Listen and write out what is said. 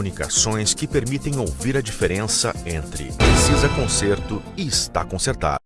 comunicações que permitem ouvir a diferença entre precisa conserto e está consertado.